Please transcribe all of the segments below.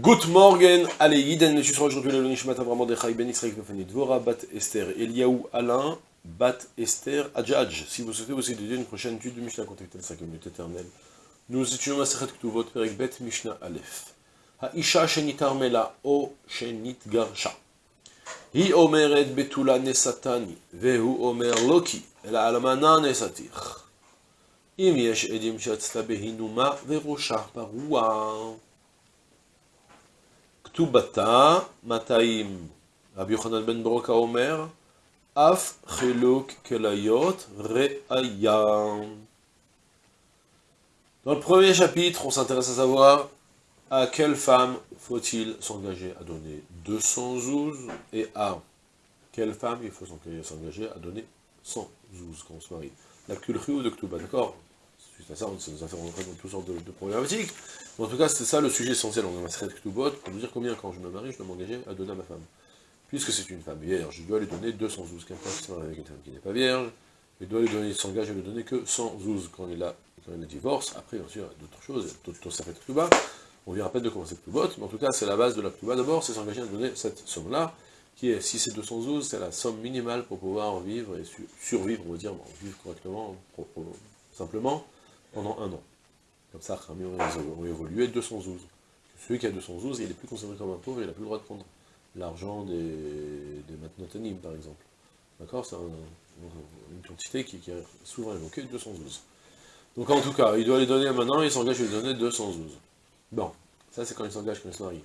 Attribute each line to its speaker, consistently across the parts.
Speaker 1: Good morning, allez, Yiden, je suis aujourd'hui le Nishmat Avram Mordechai Ben Israël Kefani Dvora, Bat Esther, Eliaou Alain, Bat Esther Adjadj. Si vous souhaitez aussi dédier une prochaine étude de Mishnah, contactez la communauté éternelle. Nous étudions la Sechet Ktuvot, Perek Bet Mishnah Aleph. Ha'isha shenit armela o shenit garsha. Hi omeret betula nesatani, vehu omer loki, ela almana nesatich. Im yesh edim shatzta verosha parua. Ktubata, ben Omer, Af Kelayot Dans le premier chapitre, on s'intéresse à savoir à quelle femme faut-il s'engager à donner 200 zouz et à quelle femme il faut s'engager à donner 100 zouz quand on se marie. La culture de Ktuba, d'accord? Suite à ça, ça nous a fait rentrer dans toutes sortes de, problématiques. Mais en tout cas, c'est ça le sujet essentiel dans ma de Ktubot, pour nous dire combien, quand je me marie, je dois m'engager à donner à ma femme. Puisque c'est une femme vierge, je dois lui donner 212. Quelqu'un qui se marie avec une femme qui n'est pas vierge, il doit lui donner, il s'engage à lui donner que 112 quand il a, quand il a divorce. Après, bien sûr, a d'autres choses, d'autres fait Ktuba. On vient à peine de commencer Ktubot, mais en tout cas, c'est la base de la Ktuba d'abord, c'est s'engager à donner cette somme-là, qui est, si c'est 212, c'est la somme minimale pour pouvoir vivre et survivre, on va dire, vivre correctement, simplement, pendant un an. Comme ça, Rami ont évolué 212. Celui qui a 212, il est plus considéré comme un pauvre, il n'a plus le droit de prendre l'argent des, des par exemple. D'accord? C'est une quantité qui, est souvent évoquée, 212. Donc en tout cas, il doit les donner maintenant, il s'engage à lui donner 212. Bon, ça c'est quand il s'engage, quand il se marie.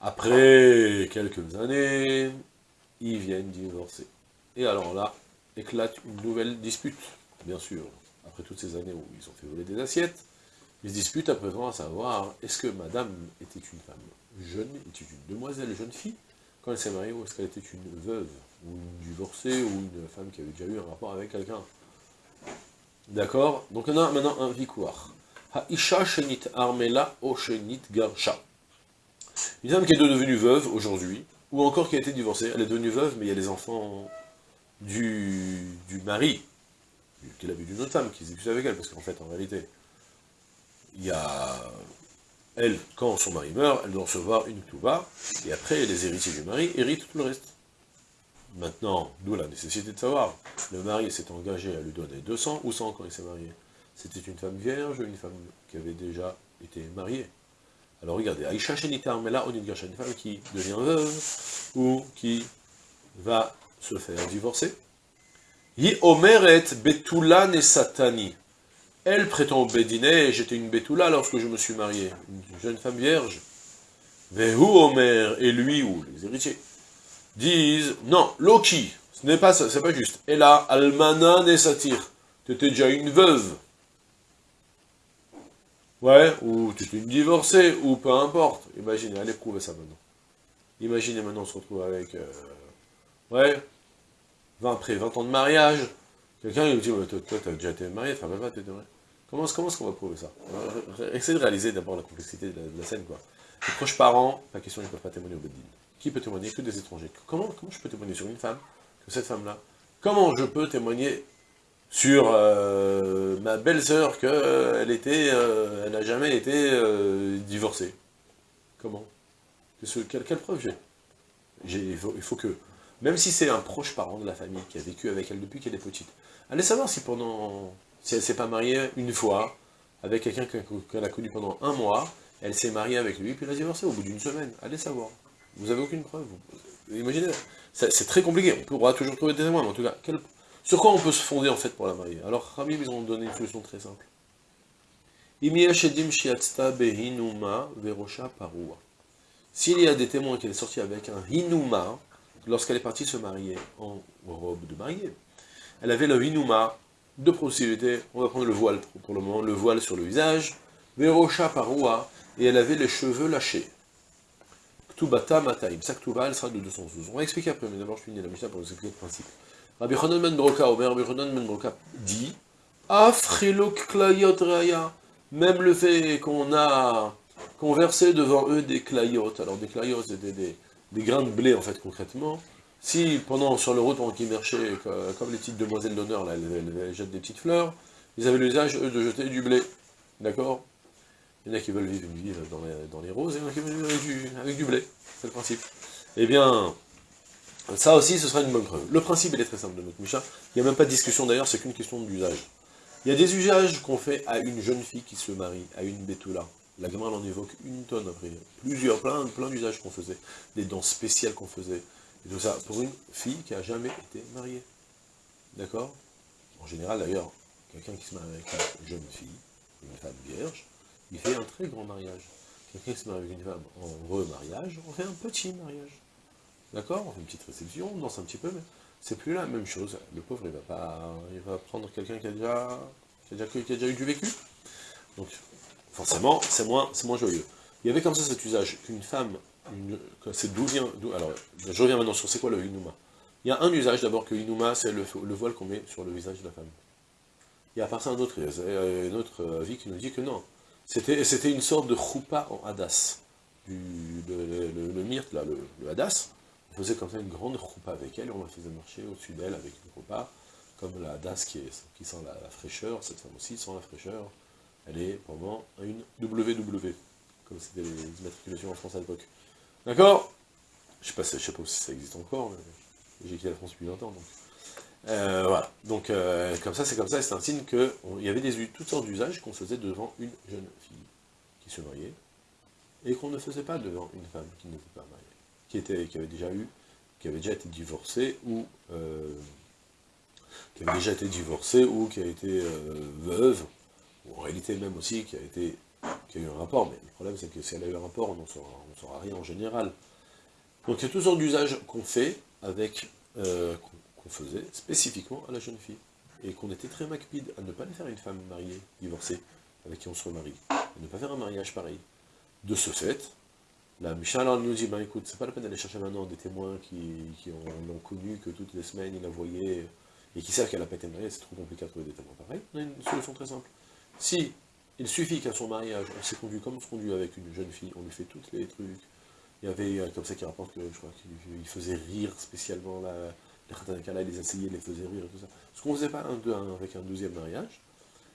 Speaker 1: Après quelques années, ils viennent divorcer. Et alors là, éclate une nouvelle dispute, bien sûr après toutes ces années où ils ont fait voler des assiettes, ils se disputent à présent à savoir, est-ce que madame était une femme jeune, était une demoiselle, jeune fille, quand elle s'est mariée, ou est-ce qu'elle était une veuve, ou une divorcée, ou une femme qui avait déjà eu un rapport avec quelqu'un? D'accord? Donc on a maintenant un victoire. Haisha shenit armela o shenit garsha. Une femme qui est devenue veuve aujourd'hui, ou encore qui a été divorcée, elle est devenue veuve, mais il y a les enfants du, du mari, qu'il a vu d'une autre femme, qui s'est avec elle, parce qu'en fait, en réalité, il y a... Elle, quand son mari meurt, elle doit recevoir une touba, et après, les héritiers du mari héritent tout le reste. Maintenant, d'où la nécessité de savoir, le mari s'est engagé à lui donner 200 ou 100 quand il s'est marié. C'était une femme vierge, une femme qui avait déjà été mariée. Alors regardez, Aïcha Shenitar, mais là, on une femme qui devient veuve, ou qui va se faire divorcer, Yi omeret betula satani. Elle prétend au Bédiné, j'étais une betula lorsque je me suis marié, une jeune femme vierge. Vehu omer, et lui, ou les héritiers, disent, non, Loki, ce n'est pas ça, c'est pas juste. Et là, almana nesatir, tu étais déjà une veuve. Ouais, ou tu étais une divorcée, ou peu importe. Imaginez, allez prouver ça maintenant. Imaginez maintenant on se retrouve avec... Euh, ouais, après 20 ans de mariage, quelqu'un me dit, toi, toi tu as déjà été marié, enfin, pas, t'étais marié. Comment, est-ce qu'on va prouver ça? Essayez de réaliser d'abord la complexité de la, scène, quoi. Les proches parents, la question, ils ne peuvent pas témoigner au Beddin. Qui peut témoigner Que des étrangers? Comment, comment je peux témoigner sur une femme, que cette femme-là? Comment je peux témoigner sur euh, ma belle-sœur qu'elle était, euh, elle n'a jamais été euh, divorcée? Comment? Quelle, preuve j'ai? Il faut que même si c'est un proche parent de la famille qui a vécu avec elle depuis qu'elle est petite. Allez savoir si pendant, si elle s'est pas mariée une fois, avec quelqu'un qu'elle a connu pendant un mois, elle s'est mariée avec lui, puis elle a divorcé au bout d'une semaine. Allez savoir. Vous avez aucune preuve. Imaginez, c'est très compliqué, on pourra toujours trouver des témoins, mais en tout cas, sur quoi on peut se fonder en fait pour la marier? Alors, Rami, ils ont donné une solution très simple. S'il y a des témoins qui est sorti avec un hinuma, lorsqu'elle est partie se marier en robe de mariée, elle avait le hinuma de possibilités, on va prendre le voile pour le moment, le voile sur le visage, verocha paroua, et elle avait les cheveux lâchés. Ktubata mataim, sa elle sera de 212. On va expliquer après, mais d'abord je finis la Mishnah pour vous expliquer le principe. Rabbi Chonon ben Broka, Omer Rabbi Chonon ben Broka dit, klayot raya, même le fait qu'on a conversé devant eux des klayot, alors des klayot, c'était des, des grains de blé, en fait, concrètement. Si, pendant, sur le route, pendant qu'ils marchaient, comme les petites demoiselles d'honneur, là, elles, jettent des petites fleurs, ils avaient l'usage, eux, de jeter du blé. D'accord? Il y en a qui veulent vivre une vie dans les, roses, et il y en a qui veulent vivre avec du, blé. C'est le principe. Eh bien, ça aussi, ce sera une bonne preuve. Le principe, il est très simple de notre Misha. Il n'y a même pas de discussion d'ailleurs, c'est qu'une question d'usage. Il y a des usages qu'on fait à une jeune fille qui se marie, à une Betula. La gamme en évoque une tonne après. Plusieurs, plein, plein d'usages qu'on faisait. Des danses spéciales qu'on faisait. Et tout ça, pour une fille qui a jamais été mariée. D'accord? En général, d'ailleurs, quelqu'un qui se marie avec une jeune fille, une femme vierge, il fait un très grand mariage. Quelqu'un qui se marie avec une femme en remariage, on fait un petit mariage. D'accord? On fait une petite réception, on danse un petit peu, mais c'est plus la même chose. Le pauvre, il va pas, il va prendre quelqu'un qui a déjà, qui a déjà, eu du vécu. Donc, forcément, c'est moins, moins joyeux. Il y avait comme ça cet usage qu'une femme, c'est d'où vient, alors, je reviens maintenant sur c'est quoi le inuma. Il y a un usage d'abord que inuma, c'est le, voile qu'on met sur le visage de la femme. Il y a à ça un autre, une autre avis qui nous dit que non. C'était une sorte de choupa en hadas. Du, le, le, myrte, là, le, hadas, on faisait comme ça une grande choupa avec elle, on la faisait marcher au-dessus d'elle avec une choupa, comme la hadas qui, est, qui sent la, fraîcheur, cette femme aussi sent la fraîcheur, elle est pendant une WW, comme c'était les immatriculations en France à l'époque. D'accord? Je sais sais pas si ça existe encore, mais j'ai quitté la France depuis longtemps. Euh, voilà, donc euh, comme ça, c'est comme ça, c'est un signe qu'il y avait des, toutes sortes d'usages qu'on faisait devant une jeune fille qui se mariait, et qu'on ne faisait pas devant une femme qui n'était pas mariée, qui, était, qui avait déjà eu, qui avait déjà été divorcée, ou euh, qui avait déjà été divorcée, ou qui a été veuve, ou en réalité même aussi qui a été qui a eu un rapport, mais le problème c'est que si elle a eu un rapport, on n'en saura, saura, rien en général. Donc il y a toutes sortes d'usages qu'on fait avec, qu'on faisait spécifiquement à la jeune fille. Et qu'on était très macpide à ne pas les faire une femme mariée, divorcée, avec qui on se remarie. À ne pas faire un mariage pareil. De ce fait, la Mishnah nous dit, ben écoute, c'est pas la peine d'aller chercher maintenant des témoins qui, l'ont connu, que toutes les semaines il la voyait, et qui savent qu'elle n'a pas été mariée, c'est trop compliqué à trouver des témoins pareils. On a une solution très simple. Si il suffit qu'à son mariage, on s'est conduit comme on se conduit avec une jeune fille, on lui fait tous les trucs, il y avait euh, comme ça qui rapporte que je crois qu'il faisait rire spécialement la, les les essayer, les faisait rire et tout ça. Ce qu'on ne faisait pas un, avec un deuxième mariage,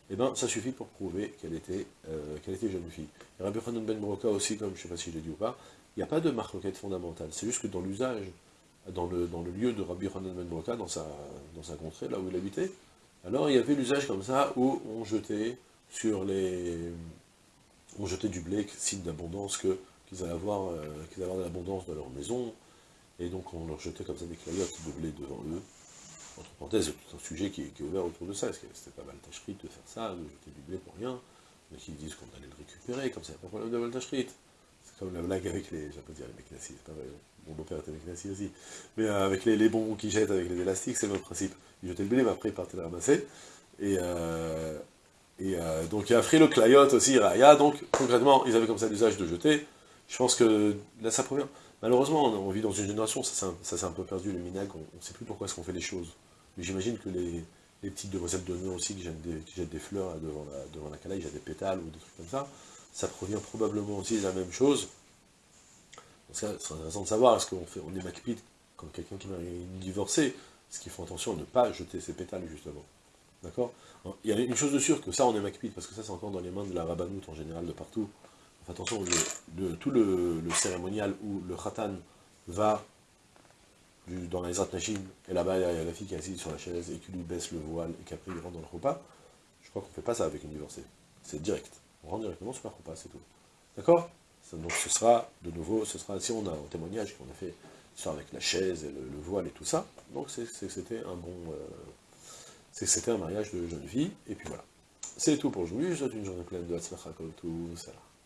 Speaker 1: eh ben, ça suffit pour prouver qu'elle était, euh, était jeune fille. Et Rabbi Hanan Ben Moroka aussi, comme je ne sais pas si je l'ai dit ou pas, il n'y a pas de marque fondamentale. C'est juste que dans l'usage, dans le, dans le lieu de Rabbi Hanan Ben Moroka, dans sa, dans sa contrée, là où il habitait, alors il y avait l'usage comme ça où on jetait sur les... on jetait du blé, signe d'abondance, qu'ils allaient avoir, euh, qu'ils allaient avoir de l'abondance dans leur maison, et donc on leur jetait comme ça des clayotes de blé devant eux. Entre parenthèses, tout un sujet qui est, ouvert autour de ça, parce que c'était pas mal de faire ça, de jeter du blé pour rien? Mais qui disent qu'on allait le récupérer, comme ça, il n'y a pas de problème de tâcherie. C'est comme la blague avec les, pas dire les Meknassi, c'est pas vrai, mon beau-père était Meknassi aussi. Mais euh, avec les, bonbons qu'ils jettent avec les élastiques, c'est le même principe. Ils jetaient le blé, mais après ils partaient le ramasser. Et, euh, et euh, donc il y a Free le Clayot aussi, Raya, donc concrètement, ils avaient comme ça l'usage de jeter. Je pense que là ça provient. Malheureusement, on, vit dans une génération, ça s'est un peu perdu, le minag, on ne sait plus pourquoi est-ce qu'on fait les choses. Mais j'imagine que les, petites demoiselles de nous aussi qui jettent des, fleurs devant la, devant la des pétales ou des trucs comme ça, ça provient probablement aussi de la même chose. C'est intéressant de savoir, est-ce qu'on fait, on est macpide quand quelqu'un qui est divorcé, ce qu'il faut attention à ne pas jeter ses pétales, justement? D'accord Il y a une chose de sûre, que ça, on est macpide, parce que ça, c'est encore dans les mains de la rabbanoute en général, de partout attention, tout le, cérémonial où le khatan va dans les Nashim, et là-bas il y a la fille qui est assise sur la chaise et qui lui baisse le voile et qu'après il rentre dans le repas, je crois qu'on ne fait pas ça avec une divorcée. C'est direct. On rentre directement sur le repas, c'est tout. D'accord Donc ce sera, de nouveau, ce sera, si on a un témoignage qu'on a fait, soit avec la chaise et le, voile et tout ça, donc c'était un bon... Euh, c'était un mariage de jeune fille, et puis voilà. C'est tout pour aujourd'hui, je souhaite une journée pleine de Hatzlacha ça.